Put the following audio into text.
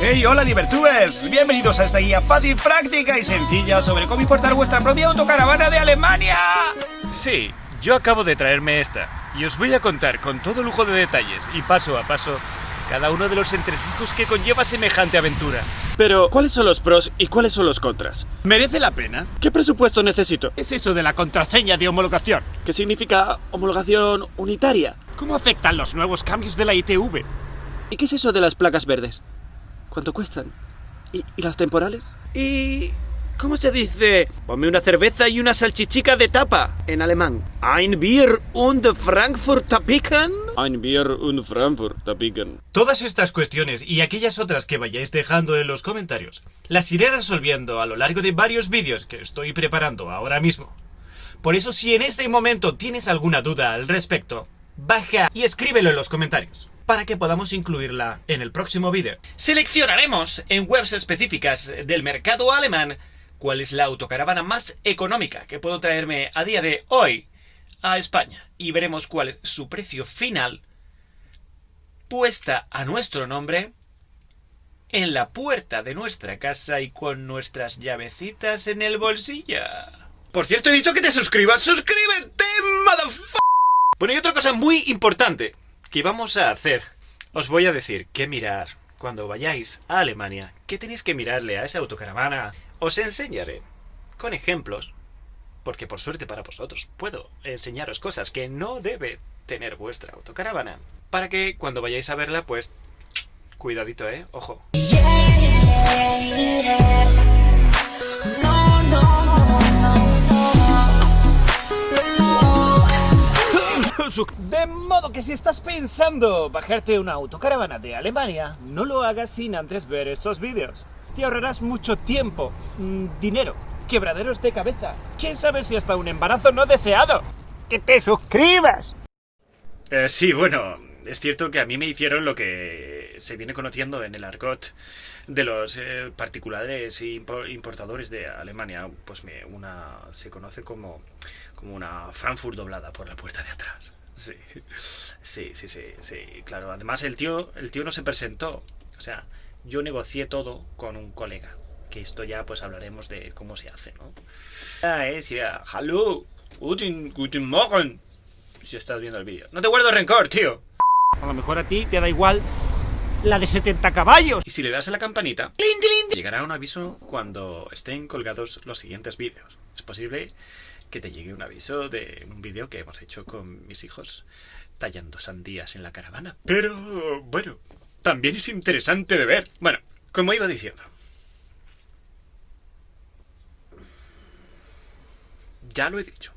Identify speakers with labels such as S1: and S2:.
S1: ¡Hey, hola Divertubers! Bienvenidos a esta guía fácil, práctica y sencilla sobre cómo importar vuestra propia autocaravana de Alemania.
S2: Sí, yo acabo de traerme esta y os voy a contar con todo lujo de detalles y paso a paso cada uno de los entresijos que conlleva semejante aventura.
S3: Pero, ¿cuáles son los pros y cuáles son los contras?
S1: ¿Merece la pena?
S3: ¿Qué presupuesto necesito?
S1: Es eso de la contraseña de homologación.
S3: ¿Qué significa homologación unitaria?
S1: ¿Cómo afectan los nuevos cambios de la ITV?
S3: ¿Y qué es eso de las placas verdes? ¿Cuánto cuestan? ¿Y, y las temporales? ¿Y cómo se dice? Ponme una cerveza y una salchichica de tapa en alemán. Ein Bier und Frankfurter Picken? Ein Bier und Frankfurter Picken.
S2: Todas estas cuestiones y aquellas otras que vayáis dejando en los comentarios, las iré resolviendo a lo largo de varios vídeos que estoy preparando ahora mismo. Por eso si en este momento tienes alguna duda al respecto, baja y escríbelo en los comentarios para que podamos incluirla en el próximo vídeo. Seleccionaremos en webs específicas del mercado alemán cuál es la autocaravana más económica que puedo traerme a día de hoy a España y veremos cuál es su precio final puesta a nuestro nombre en la puerta de nuestra casa y con nuestras llavecitas en el bolsillo. Por cierto, he dicho que te suscribas. ¡Suscríbete, motherfucker! Bueno, y otra cosa muy importante que vamos a hacer. Os voy a decir qué mirar cuando vayáis a Alemania. ¿Qué tenéis que mirarle a esa autocaravana? Os enseñaré con ejemplos, porque por suerte para vosotros puedo enseñaros cosas que no debe tener vuestra autocaravana. Para que cuando vayáis a verla, pues... Cuidadito, ¿eh? Ojo.
S1: De modo que si estás pensando bajarte una autocaravana de Alemania, no lo hagas sin antes ver estos vídeos. Te ahorrarás mucho tiempo, mm, dinero, quebraderos de cabeza. ¿Quién sabe si hasta un embarazo no deseado? ¡Que te suscribas!
S2: Eh, sí, bueno, es cierto que a mí me hicieron lo que se viene conociendo en el argot de los eh, particulares impo- importadores de Alemania. Pues una se conoce como, como una Frankfurt doblada por la puerta de atrás. Sí, sí, sí, sí, sí, claro. Además el tío, el tío no se presentó. O sea, yo negocié todo con un colega. Que esto ya pues hablaremos de cómo se hace, ¿no? Ah, es ya. Hallo, guten, guten Morgen. Si estás viendo el vídeo. No te guardo rencor, tío.
S1: A lo mejor a ti te da igual la de 70 caballos.
S2: Y si le das a la campanita, llegará un aviso cuando estén colgados los siguientes vídeos. Es posible que te llegue un aviso de un vídeo que hemos hecho con mis hijos tallando sandías en la caravana. Pero, bueno, también es interesante de ver. Bueno, como iba diciendo. Ya lo he dicho.